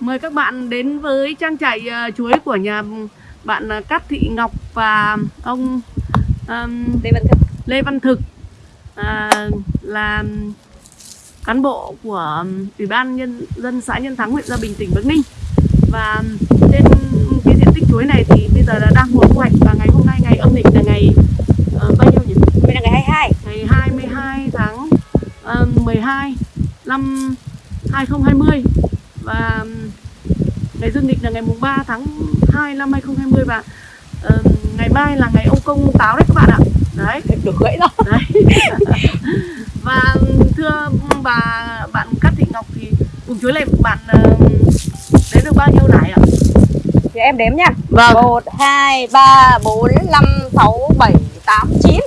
Mời các bạn đến với trang trại ờ, chuối của nhà bạn ờ, Cát Thị Ngọc và ông ờm, Lê Văn Thực. Lê Văn Thực à, là cán bộ của Ủy ban nhân dân xã Nhân Thắng huyện Gia Bình tỉnh Bắc Ninh. Và trên cái diện tích chuối này thì bây giờ là đang mùa thu hoạch và ngày hôm nay ngày âm lịch là ngày ờ, bao nhiêu nhỉ? Đây là ngày 22 ngày 22 tháng ờ, 12 năm 2020 và ngày dương lịch là ngày mùng 3 tháng 2 năm 2020 và ờ, ngày mai là ngày ông công táo đấy các bạn ạ. Đấy. Được gãy đó Đấy. và thưa bà bạn Cát Thị Ngọc thì vùng chuối này bạn ờ, đến được bao nhiêu nải ạ? Thì em đếm nha Vâng. 1, 2, 3, 4, 5, 6, 7, 8, 9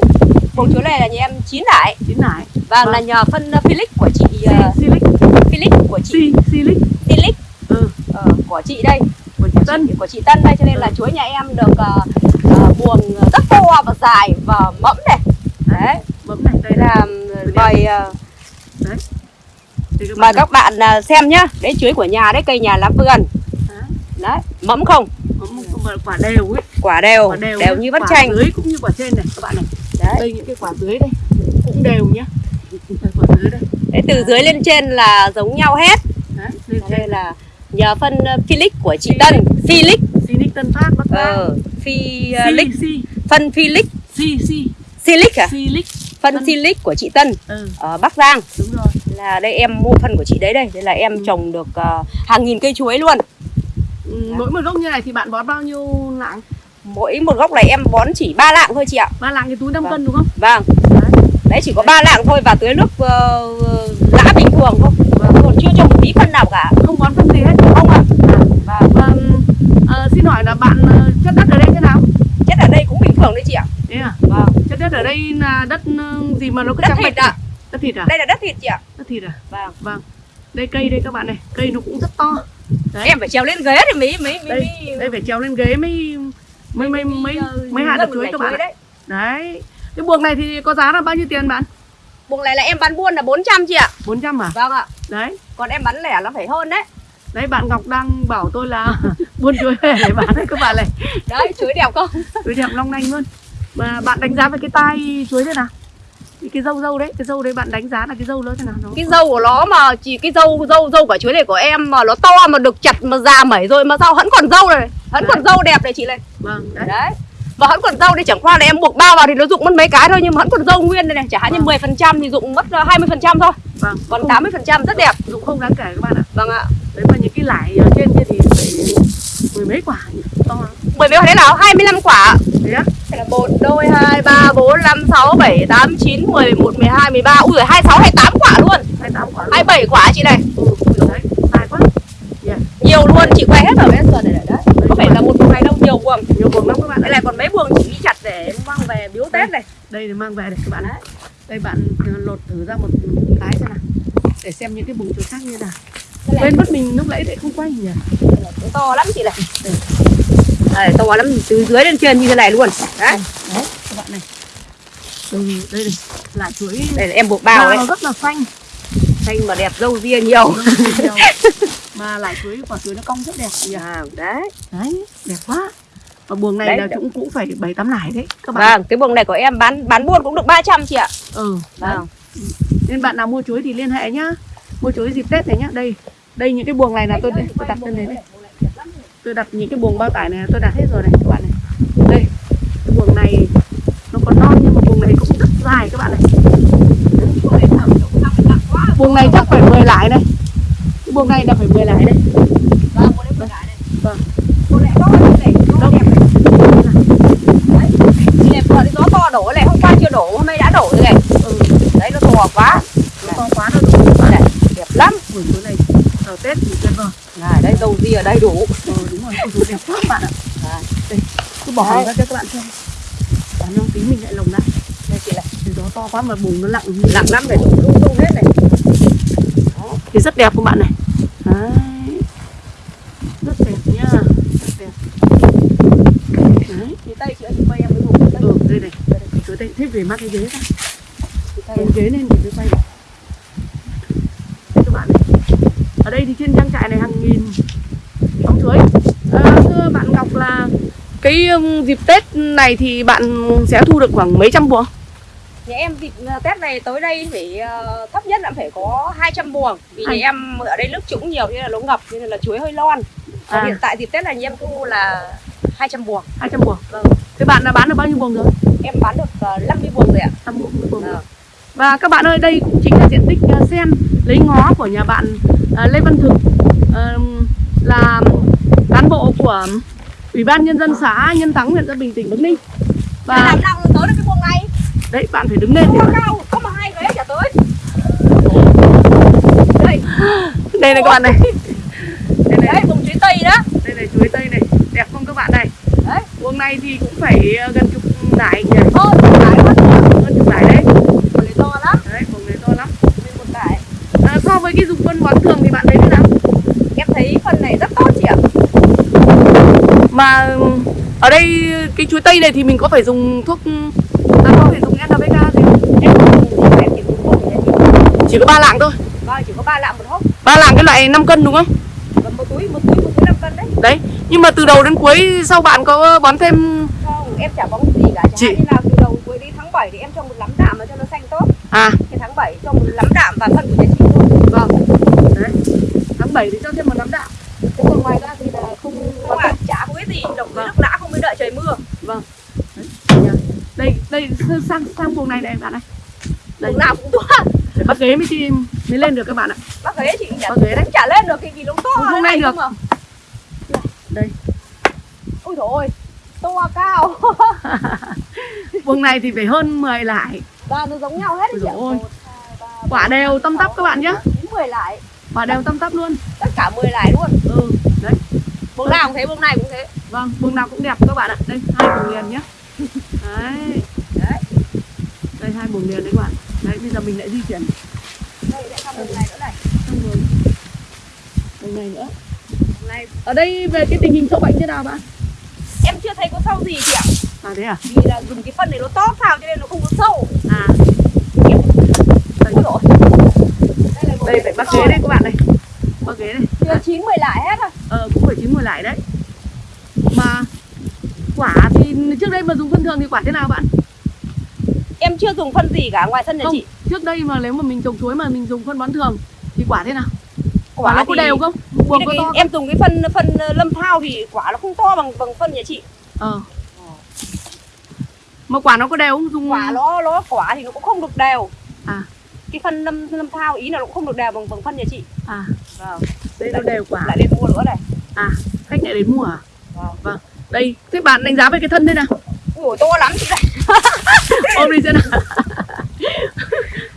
Vùng chuối này là nhà em 9 đại Chín nải. Và Vâng. là nhờ phân uh, Philip của chị uh, Silic, Philip của chị. Philip Ừ, ờ, của chị đây. Của chị Tân. của chị Tân đây cho nên là chuối nhà em được uh, uh, buồng rất to và dài và mẫm này. Đấy. Bấm này đây. Là là mời uh, các mời bạn các bạn uh, xem nhá. Đấy chuối của nhà đấy cây nhà làm vườn. Đấy. đấy mẫm không? Quả- đều ấy, quả đều quả đều, đều như vắt chanh. dưới cũng như quả trên này các bạn này. đấy. Đây những cái quả dưới đây cũng đều nhá. Quả dưới đây. Đấy, từ dưới lên trên là giống nhau hết. Đấy, lên đây là nhờ phân Philip của chị Tân Philip Silic Tân Phát Bắc Giang. ờ, Philip si, phân Philip si, si, Silic à Silic. phân. Silic của chị Tân Ừ, ở Bắc Giang đúng rồi. là đây em mua phân của chị đấy đây đây là em Ừ. trồng được uh, hàng nghìn cây chuối luôn Ừ, mỗi một gốc như này thì bạn bón bao nhiêu lạng? mỗi một gốc này em bón chỉ ba lạng thôi chị ạ Ba lạng cái túi 5 Vâng. cân đúng không? vâng Đấy. đấy chỉ có ba lạng thôi và tưới nước uh, lã bình thường thôi chưa cho một tí phân nào cả Không bón phân gì hết. không ạ À, và ờ, xin hỏi là bạn ờ, chất đất ở đây thế nào? chất ở đây cũng bình thường đấy chị ạ Thế à? vâng Chất đất ở đây là đất ờ, gì mà nó cứ đất trắng thịt bạch ạ Đất thịt à? đây là đất thịt chị ạ Đất thịt à? vâng Vâng. Đây cây đây các bạn này, cây nó cũng rất to. Đấy. em phải trèo lên ghế thì mới mới mới, Đây, mới đây phải trèo lên ghế mới mới mới mới ờ, mới hạt được chuối các bạn. đấy Đấy. Cái buồng này thì có giá là bao nhiêu tiền bạn? Buồng này là em bán buôn là 400 chị ạ 400 à? vâng ạ Đấy. còn em bán lẻ nó phải hơn đấy Đấy bạn Ngọc đang bảo tôi là buôn chuối về để bán đấy các bạn này. đấy chuối đẹp không Chuối đẹp long lanh luôn. Mà bạn đánh giá về cái tai chuối thế nào? Cái, dâu dâu đấy, cái dâu đấy bạn đánh giá là cái dâu nó thế nào? Nó cái dâu của nó mà chỉ cái dâu dâu dâu quả chuối này của em mà nó to mà được chặt mà già mẩy rồi mà sao vẫn còn dâu này vẫn còn dâu đẹp này chị này Vâng, đấy. đấy và vẫn còn dâu thì chẳng qua là em buộc bao vào thì nó dụng mất mấy cái thôi nhưng mà vẫn còn dâu nguyên đây này chẳng hạn như Vâng. 10 phần trăm thì dụng mất ờ, 20 phần trăm thôi Vâng. còn Không- 80 phần trăm rất đẹp dụng không đáng kể các bạn ạ. vâng ạ Đấy mà những cái lải ở trên kia thì phải mười mấy quả to lắm. bởi vì thế nào 25 quả Thế á? Đây là 1, 2, 2, 3, 4, 5, 6, 7, 8, 9, 10, 11, 12, 13 Ui giời, 26, 28 quả luôn 28 quả. luôn. 27 quả chị này Ừ, đấy, quá. Yeah. Nhiều luôn, chị quay hết ở bên sườn này này đấy Có phải là một buồng này đâu, nhiều buồng Nhiều buồng lắm các bạn. Đây là còn mấy buồng chị đi chặt để mang về biếu Tết này Đây để mang về đây các bạn. ạ. Đây bạn ờ, lột thử ra một cái xem nào. Để xem những cái vùng chuối khác như nào. Quên mất mình lúc nãy lại không quay nhỉ. là to lắm chị này Đây, to lắm, từ dưới lên trên như thế này luôn Đấy, Đấy, các bạn này. Đây, đây này, lại chuối đây là em buộc bao bao đấy rất là xanh. Xanh mà đẹp, dâu ria nhiều Nhiều. mà lại chuối quả chuối nó cong rất đẹp nhỉ. à, Đấy, Đấy, đẹp quá. Và buồng này Đấy, là cũng cũng phải bảy tám nải đấy các bạn. vâng, cái buồng này của em bán bán buôn cũng được 300 chị ạ Ừ. Vâng, Nên bạn nào mua chuối thì liên hệ nhá. Mua chuối dịp Tết này nhá. Đây, đây những cái buồng này là tôi tôi đặt lên đấy này. Tôi đặt những cái buồng bao tải này tôi đặt hết rồi này các bạn này. Đây, cái buồng này nó còn non nhưng mà buồng này cũng rất dài các bạn này. Buồng này chắc phải 10 lái này. Cái buồng này là phải 10 lái đấy. Vâng, buồng này buồng này Vâng. Buồng này to như này, to Đâu? đẹp này Đấy, chị này vừa thì gió to đổ này, hôm qua chưa đổ, hôm nay đã đổ rồi này Ừ, Đấy, nó to quá nó to quá nó đủ các bạn Đây này. này, đẹp lắm Buồng chuối này ở Tết thì tuyệt vời. Đây dâu ria đầy đủ Ờ đúng rồi, ôi, đẹp quá các bạn ạ. Đấy. Đây, cứ bỏ Đấy. ra cho các bạn xem. Bán nó tí mình lại lồng lại. Đây chị này, Thì gió to quá mà bùng nó lặng nặng lắm này, lung tung hết này thì rất đẹp các bạn này Đấy. rất đẹp nha rất đẹp Đấy. Chị tay chị chị quay em cái vùng đây ừ, đây này chuối đây về mắc cái ghế ra cái ghế lên thì tôi quay Đây các bạn này ở đây thì trên trang trại này hàng nghìn cái um, dịp Tết này thì bạn sẽ thu được khoảng mấy trăm buồng? Nhà em dịp ờ, Tết này tới đây phải ờ, thấp nhất là phải có 200 buồng Vì Hai- nhà em ở đây nước trũng nhiều nên là nó ngập nên là chuối hơi lon À. hiện tại dịp Tết này nhà em thu là 200 buồng 200 buồng. Vâng. Thế bạn đã bán được bao nhiêu buồng rồi? Em bán được ờ, 50 buồng rồi ạ 5 buồng, 10 buồng. Vâng. Và các bạn ơi, đây cũng chính là diện tích à, sen lấy ngó của nhà bạn à, Lê Văn Thực à, là cán bộ của Ủy ban Nhân dân xã Nhân Thắng, huyện Gia Bình, tỉnh Bắc Ninh. Và làm nào tới được cái buồng này. Đấy, bạn phải đứng lên mà- cao, có mà hai ghế chả tới. Đây, Đây này các bạn này. Đây này, vùng chuối Tây đó. Đây này chuối tây này, đẹp không các bạn này. Đấy, Buồng này thì cũng phải à, gần chục nải nhỉ, hơn chục nải đấy. Buồng này to lắm. Đấy, buồng này to lắm. Một cái À, so với cái dùng phân bón thường thì bạn thấy thế nào? Em thấy phần này rất tốt chị ạ Mà ở đây cái chuối tây này thì mình có phải dùng thuốc à, có phải dùng NPK gì không? Chỉ Chỉ có ba lạng thôi. Vâng, chỉ có 3 lạng một hốc Ba lạng cái loại 5 cân đúng không? Một túi, một túi, một túi 5 cân đấy Đấy. Nhưng mà từ đầu đến cuối sau bạn có bón thêm Không, em chả bón gì cả như là từ đầu cuối đến tháng 7 thì em cho một lắm đạm mà cho nó xanh tốt à Thì tháng 7 cho một lắm đạm và phân của nhà chị thôi vâng. Đấy. Tháng 7 thì cho thêm một nắm đạm. Thế còn ngoài ra thì Vâng. Đấy. nhá. Đây đây sang sang buồng này này bạn này. Đây. Vùng nào cũng to bắt ghế mới chi mới lên được các bạn ạ. Bác ghế chị chả, Bác ghế đấy. chả lên được cái vì nó to lên này được. không à. Đây. Ôi dồi ôi To cao Buồng này thì phải hơn 10 lại. Và nó giống nhau hết đấy ạ Ôi ba, Quả đều tăm tắp các bạn nhé. chín, 10 lại Quả đều tăm tắp luôn. Tất cả 10 lại luôn Ừ. Đấy. Buồng nào cũng thế, buồng này cũng thế Vâng, buồng nào cũng đẹp các bạn ạ. Đây, hai buồng liền nhé. Đấy. Đấy Đây hai buồng liền đấy các bạn. Đấy, bây giờ mình lại di chuyển Đây lại sang buồng này nữa này sang buồng buồng này nữa. Này Ở đây về cái tình hình sâu bệnh thế nào bạn? em chưa thấy có sâu gì chị ạ À thế à? Vì là dùng cái phân này nó tốt sao cho nên nó không có sâu À. Em Đây, Ôi Đây đây phải bắt to ghế đây các bạn này. Bắt ghế này. Chưa chín 10 lại hết à Ờ cũng phải chín mùi lại đấy. Mà quả thì trước đây mà dùng phân thường thì quả thế nào bạn? Em chưa dùng phân gì cả ngoài sân nhà Không, chị trước đây mà nếu mà mình trồng chuối mà mình dùng phân bón thường thì quả thế nào? Quả, nó có đều không? là có to không? Em dùng cái phân phân ờ, lâm thao thì quả nó không to bằng bằng phân nhà chị Ờ. Mà quả nó có đều không? Dùng Quả nó nó quả thì nó cũng không được đều À. Cái phân lâm lâm thao ý là nó cũng không được đều bằng bằng phân nhà chị À, Vâng đây nó đều quả. Lại lên mua nữa này À, khách lại đến mua à? Vâng Vâng. Đây, thế bạn đánh giá về cái thân thế nào? Ui to lắm chị này Ôm đi xem nào.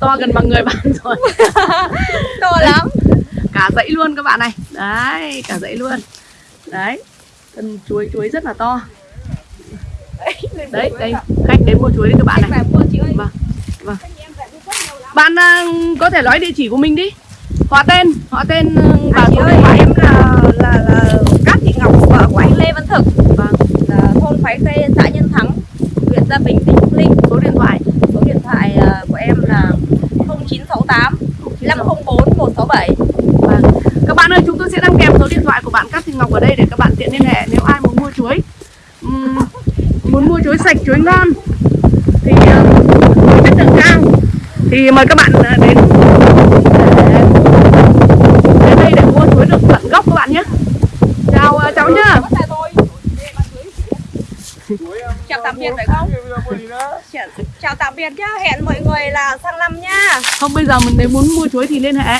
to gần bằng người bạn rồi. To lắm Cả dãy luôn các bạn này. Đấy, cả dãy luôn. Đấy. Thân chuối chuối rất là to. Đấy, đây, khách đến mua chuối đấy các bạn này. Vâng. Vâng. Bạn à, có thể nói địa chỉ của mình đi. Họ tên, họ tên và À, chị số điện thoại. em là, là, là Cát Thị Ngọc, vợ của anh Lê Văn Thực Vâng, là Thôn Phái Khê, xã Nhân Thắng, huyện Gia Bình, tỉnh Bắc Ninh số điện thoại. Số điện thoại ờ, của em là 0968 504 167 Vâng. Các bạn ơi, chúng tôi sẽ đăng kèm số điện thoại của bạn Cát Thị Ngọc ở đây để các bạn tiện liên hệ nếu ai muốn mua chuối. uhm, muốn mua chuối sạch, chuối ngon thì chất lượng cao thì mời các bạn ờ, đến để đến đây để mua chuối được tận gốc các bạn nhé. Chào ờ, cháu nhá. Bắt tay tôi Chào tạm biệt phải không? Chào, tạm biệt nhá, hẹn mọi người là sang năm nha Không bây giờ mình nếu muốn mua chuối thì liên hệ.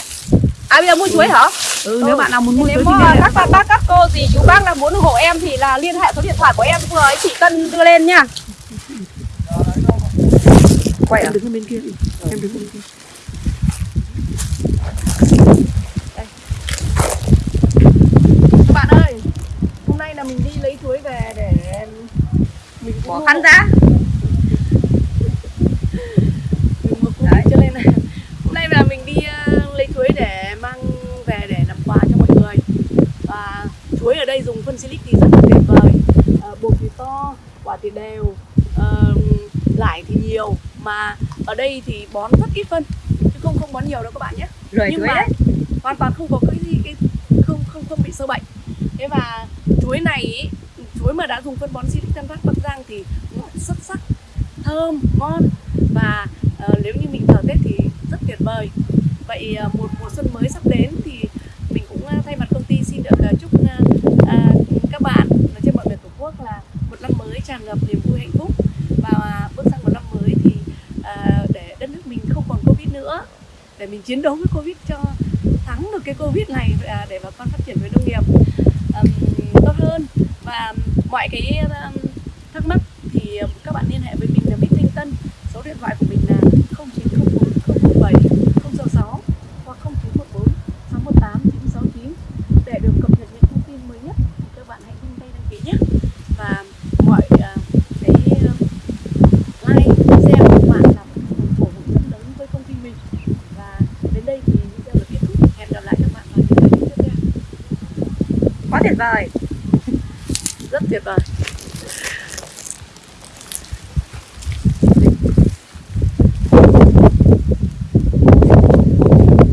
À bây giờ mua chuối hả? Ừ, nếu bạn nào muốn mua Nếu chuối thì liên hệ. các bác, bác, các cô gì chú bác là muốn ủng hộ em thì là liên hệ số điện thoại của em vừa ấy chị Tân đưa lên nha Quay à? Em đứng bên kia đi. Em đứng bên kia. Các bạn ơi, hôm nay là mình đi lấy chuối về để mình cũng Bỏ khăn ra. cũng cho nên là hôm nay là mình đi ờ, lấy chuối để mang về để làm quà cho mọi người. Và chuối ở đây dùng phân silic thì rất là tuyệt vời. Ờ, bột thì to quả thì đều. Ờ, lải thì nhiều. Mà ở đây thì bón rất ít phân chứ không không bón nhiều đâu các bạn nhé. Rời nhưng mà đấy. hoàn toàn không có cái gì cái không không không bị sâu bệnh. Thế và chuối này ý, chuối mà đã dùng phân bón Silic Tân Phát Bắc Giang thì ngọt xuất sắc thơm ngon. Và uh, nếu như mình thờ Tết thì rất tuyệt vời. Vậy uh, một mùa xuân mới sắp đến thì mình cũng uh, thay mặt công ty xin được uh, chúc uh, uh, các bạn ở trên mọi miền tổ quốc là một năm mới tràn ngập niềm vui hạnh phúc. Và uh, bước sang một năm mới thì uh, để đất nước mình không còn covid nữa để mình chiến đấu với covid cho thắng được cái covid này uh, để bà con phát triển với nông nghiệp um, tốt hơn và mọi cái um, thắc mắc thì um, các bạn liên hệ với mình là Bích Thanh Tân. Số điện thoại của mình là 0904 017 066 hoặc 0914 618 969 để được cập nhật những thông tin mới nhất. Thì các bạn hãy nhanh tay đăng ký nhé. Và mọi uh, cái uh, like share của các bạn là một cổ vũ rất lớn với công ty mình. Và đến đây thì video được kết thúc. Hẹn gặp lại các bạn vào những video tiếp theo. Quá tuyệt vời rất tuyệt vời